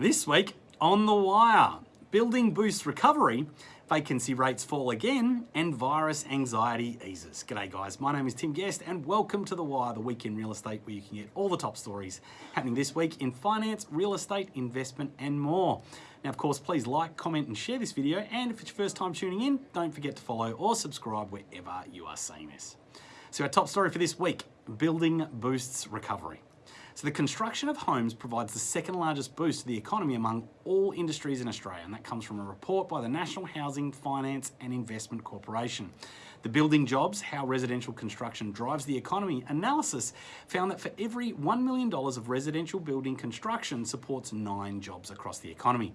This week on The Wire, building boosts recovery, vacancy rates fall again, and virus anxiety eases. G'day guys, my name is Tim Guest and welcome to The Wire, the week in real estate where you can get all the top stories happening this week in finance, real estate, investment and more. Now of course, please like, comment and share this video and if it's your first time tuning in, don't forget to follow or subscribe wherever you are seeing this. So our top story for this week, building boosts recovery. So the construction of homes provides the second largest boost to the economy among all industries in Australia, and that comes from a report by the National Housing Finance and Investment Corporation. The Building Jobs, How Residential Construction Drives the Economy analysis found that for every $1 million of residential building construction supports nine jobs across the economy.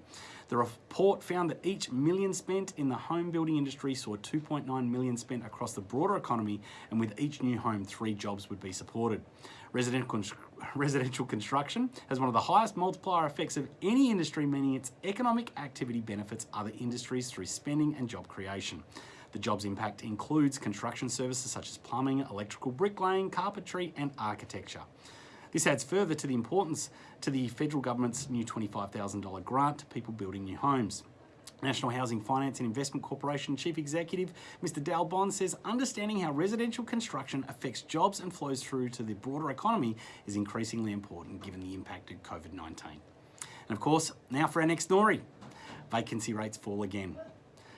The report found that each million spent in the home building industry saw 2.9 million spent across the broader economy, and with each new home, three jobs would be supported. Residential, construction has one of the highest multiplier effects of any industry, meaning its economic activity benefits other industries through spending and job creation. The jobs impact includes construction services such as plumbing, electrical bricklaying, carpentry and architecture. This adds further to the importance to the federal government's new $25,000 grant to people building new homes. National Housing Finance and Investment Corporation Chief Executive Mr. Dal Bon says understanding how residential construction affects jobs and flows through to the broader economy is increasingly important given the impact of COVID-19. And of course, now for our next story. Vacancy rates fall again.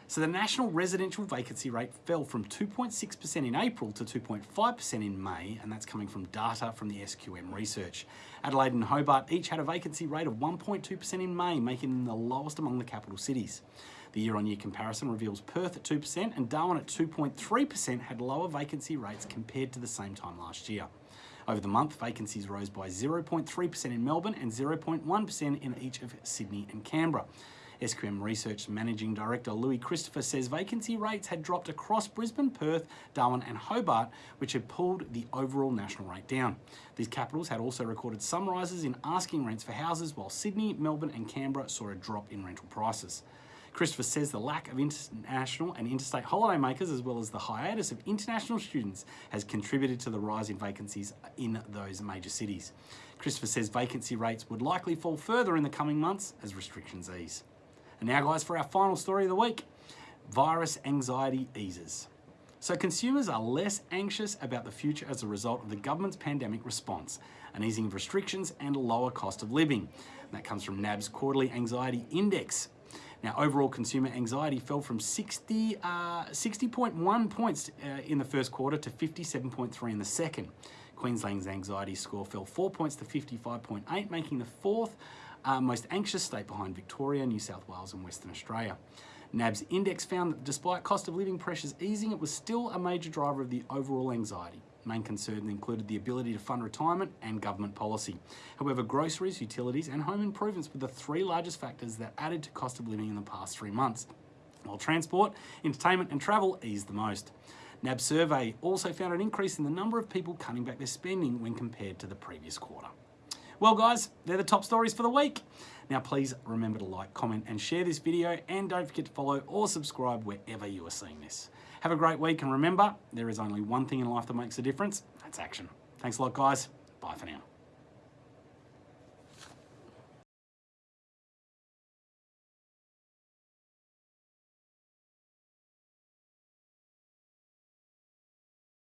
So the national residential vacancy rate fell from 2.6% in April to 2.5% in May, and that's coming from data from the SQM research. Adelaide and Hobart each had a vacancy rate of 1.2% in May, making them the lowest among the capital cities. The year-on-year -year comparison reveals Perth at 2% and Darwin at 2.3% had lower vacancy rates compared to the same time last year. Over the month, vacancies rose by 0.3% in Melbourne and 0.1% in each of Sydney and Canberra. SQM Research Managing Director Louis Christopher says vacancy rates had dropped across Brisbane, Perth, Darwin and Hobart, which had pulled the overall national rate down. These capitals had also recorded some rises in asking rents for houses, while Sydney, Melbourne and Canberra saw a drop in rental prices. Christopher says the lack of international and interstate holidaymakers as well as the hiatus of international students has contributed to the rise in vacancies in those major cities. Christopher says vacancy rates would likely fall further in the coming months as restrictions ease. And now guys, for our final story of the week, virus anxiety eases. So consumers are less anxious about the future as a result of the government's pandemic response, an easing of restrictions and a lower cost of living. And that comes from NAB's quarterly anxiety index. Now, overall consumer anxiety fell from 60, uh, 60.1 points uh, in the first quarter to 57.3 in the second. Queensland's anxiety score fell four points to 55.8, making the fourth uh, most anxious state behind Victoria, New South Wales and Western Australia. NAB's index found that despite cost of living pressures easing, it was still a major driver of the overall anxiety. Main concerns included the ability to fund retirement and government policy. However, groceries, utilities and home improvements were the three largest factors that added to cost of living in the past three months, while transport, entertainment and travel eased the most. NAB survey also found an increase in the number of people cutting back their spending when compared to the previous quarter. Well guys, they're the top stories for the week. Now please remember to like, comment and share this video and don't forget to follow or subscribe wherever you are seeing this. Have a great week and remember, there is only one thing in life that makes a difference, that's action. Thanks a lot guys, bye for now.